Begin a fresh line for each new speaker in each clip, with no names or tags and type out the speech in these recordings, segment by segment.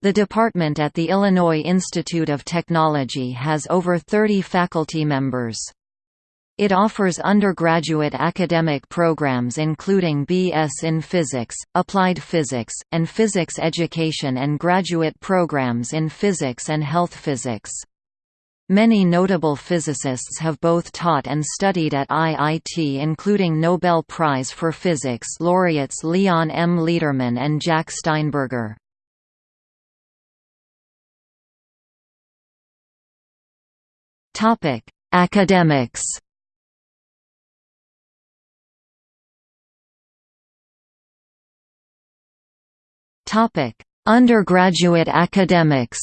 The department at the Illinois Institute of Technology has over 30 faculty members. It offers undergraduate academic programs including B.S. in Physics, Applied Physics, and Physics Education and graduate programs in Physics and Health Physics. Many notable physicists have both taught and studied at IIT including Nobel Prize for Physics laureates Leon M. Lederman and Jack Steinberger. Academics. Topic: Undergraduate academics.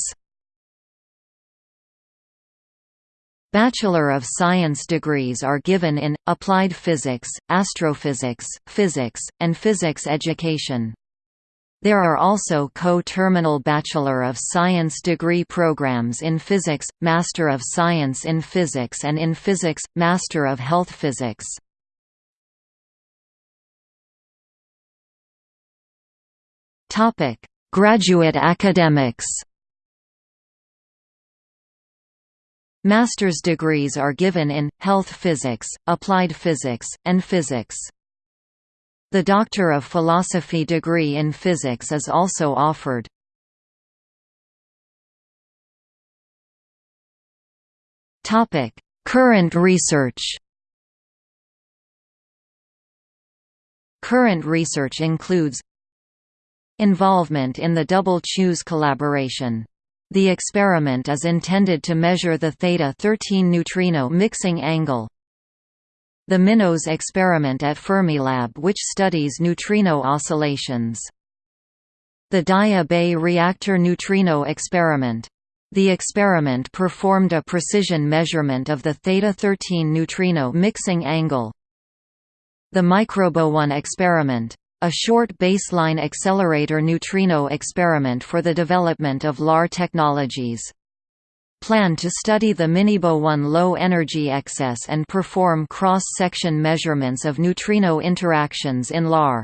Bachelor of Science degrees are given in, Applied Physics, Astrophysics, Physics, and Physics Education. There are also co-terminal Bachelor of Science degree programs in Physics, Master of Science in Physics and in Physics, Master of Health Physics. Graduate academics Master's degrees are given in, Health Physics, Applied Physics, and Physics. The Doctor of Philosophy degree in Physics is also offered. Current research Current research includes Involvement in the Double Chooz collaboration. The experiment is intended to measure the theta-13 neutrino mixing angle, the MINOS experiment at Fermilab which studies neutrino oscillations. The Daya Bay reactor neutrino experiment. The experiment performed a precision measurement of the theta-13 neutrino mixing angle. The MicroBooNE experiment. A short baseline accelerator neutrino experiment for the development of LAR technologies plan to study the MiniBooNE low-energy excess and perform cross-section measurements of neutrino interactions in LAR.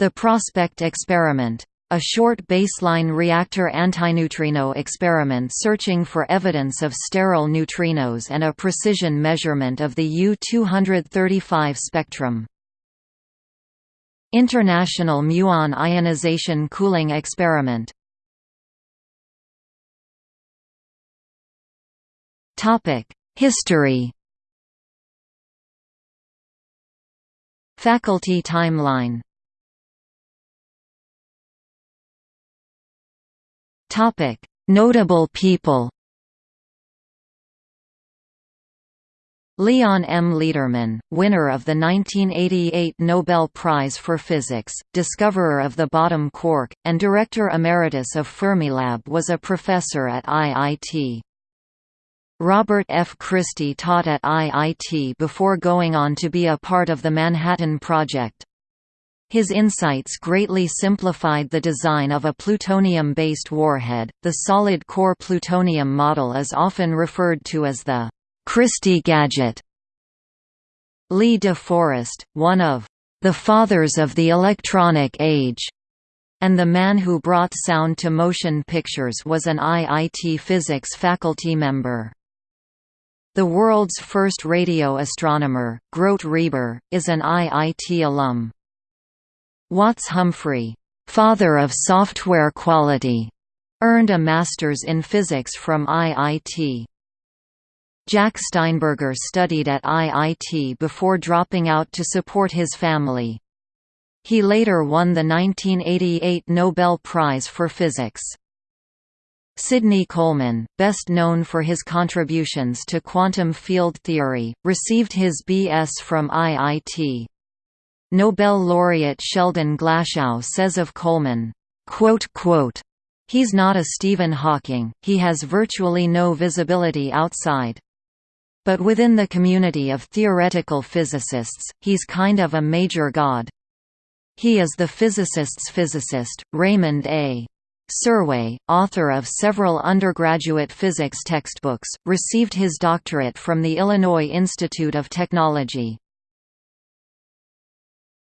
The Prospect experiment. A short baseline reactor antineutrino experiment searching for evidence of sterile neutrinos and a precision measurement of the U-235 spectrum. International muon ionization cooling experiment History Faculty timeline Notable people Leon M. Lederman, winner of the 1988 Nobel Prize for Physics, discoverer of the bottom quark, and director emeritus of Fermilab was a professor at IIT. Robert F. Christy taught at IIT before going on to be a part of the Manhattan Project. His insights greatly simplified the design of a plutonium-based warhead. The solid-core plutonium model is often referred to as the Christy gadget. Lee De Forest, one of the fathers of the electronic age, and the man who brought sound to motion pictures was an IIT physics faculty member. The world's first radio astronomer, Grote Reber, is an IIT alum. Watts Humphrey, father of software quality, earned a master's in physics from IIT. Jack Steinberger studied at IIT before dropping out to support his family. He later won the 1988 Nobel Prize for Physics. Sidney Coleman, best known for his contributions to quantum field theory, received his B.S. from IIT. Nobel laureate Sheldon Glashow says of Coleman, He's not a Stephen Hawking, he has virtually no visibility outside. But within the community of theoretical physicists, he's kind of a major god. He is the physicist's physicist, Raymond A. Serway, author of several undergraduate physics textbooks, received his doctorate from the Illinois Institute of Technology.